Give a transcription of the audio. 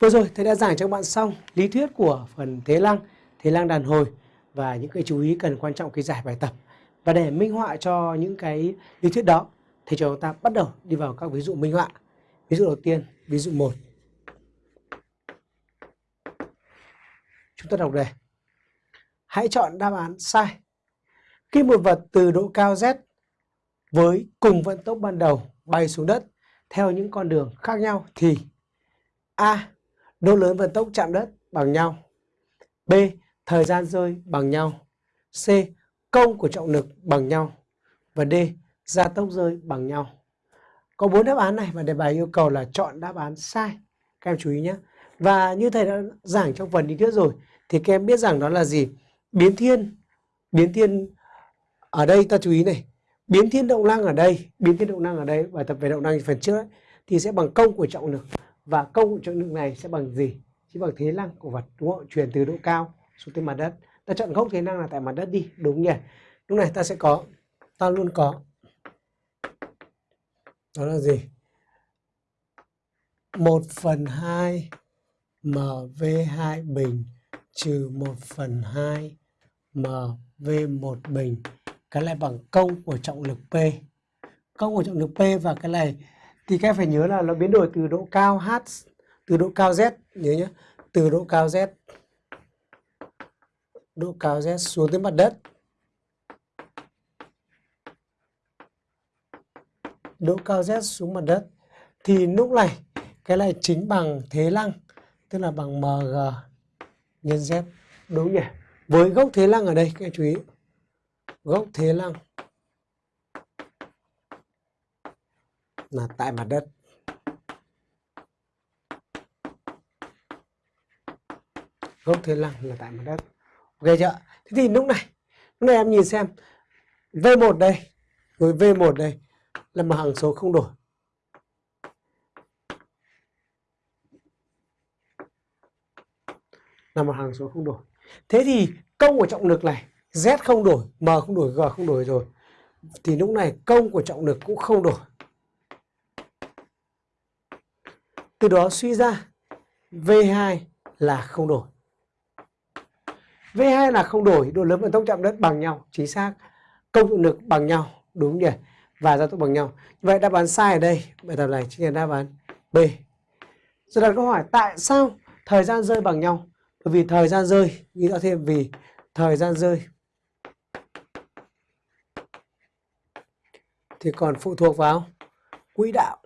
Vừa rồi thầy đã giảng cho các bạn xong lý thuyết của phần thế lăng, thế lăng đàn hồi và những cái chú ý cần quan trọng khi giải bài tập. Và để minh họa cho những cái lý thuyết đó thầy cho chúng ta bắt đầu đi vào các ví dụ minh họa. Ví dụ đầu tiên, ví dụ 1. Chúng ta đọc đề. Hãy chọn đáp án sai. Khi một vật từ độ cao Z với cùng vận tốc ban đầu bay xuống đất theo những con đường khác nhau thì A. Độ lớn vận tốc chạm đất bằng nhau B. Thời gian rơi bằng nhau C. Công của trọng lực bằng nhau và D. Gia tốc rơi bằng nhau Có bốn đáp án này và đề bài yêu cầu là chọn đáp án sai Các em chú ý nhé Và như thầy đã giảng trong phần lý thuyết rồi thì các em biết rằng đó là gì? Biến thiên Biến thiên ở đây ta chú ý này biến thiên động năng ở đây biến thiên động năng ở đây bài tập về động năng phần trước ấy, thì sẽ bằng công của trọng lực và công cụ trọng lực này sẽ bằng gì? Chỉ bằng thế năng của vật, đúng không? Chuyển từ độ cao xuống tới mặt đất. Ta chọn gốc thế năng là tại mặt đất đi, đúng nhỉ? Lúc này ta sẽ có, ta luôn có, đó là gì? 1 phần 2 MV2 bình, trừ 1 phần 2 MV1 bình. Cái này bằng công của trọng lực P. Công của trọng lực P và cái này thì các em phải nhớ là nó biến đổi từ độ cao H, từ độ cao Z, nhớ nhé từ độ cao Z, độ cao Z xuống tới mặt đất. Độ cao Z xuống mặt đất. Thì lúc này, cái này chính bằng thế lăng, tức là bằng mg nhân z. Đúng nhỉ? Với gốc thế lăng ở đây, các em chú ý. Gốc thế lăng. Là tại mặt đất. Gốc thiên lăng là tại mặt đất. Ok chưa? Thế thì lúc này lúc này em nhìn xem. V1 đây. Với v1 đây là một hằng số không đổi. Là một hằng số không đổi. Thế thì công của trọng lực này Z không đổi, M không đổi, G không đổi rồi. Thì lúc này công của trọng lực cũng không đổi. Từ đó suy ra V2 là không đổi. V2 là không đổi, độ lớn vận tốc chạm đất bằng nhau, chính xác. Công trọng lực bằng nhau, đúng nhỉ? Và gia tốc bằng nhau. Vậy đáp án sai ở đây, bài tập này chính là đáp án B. Rồi đặt câu hỏi tại sao thời gian rơi bằng nhau? Bởi vì thời gian rơi, ghi rõ thêm vì thời gian rơi thì còn phụ thuộc vào quỹ đạo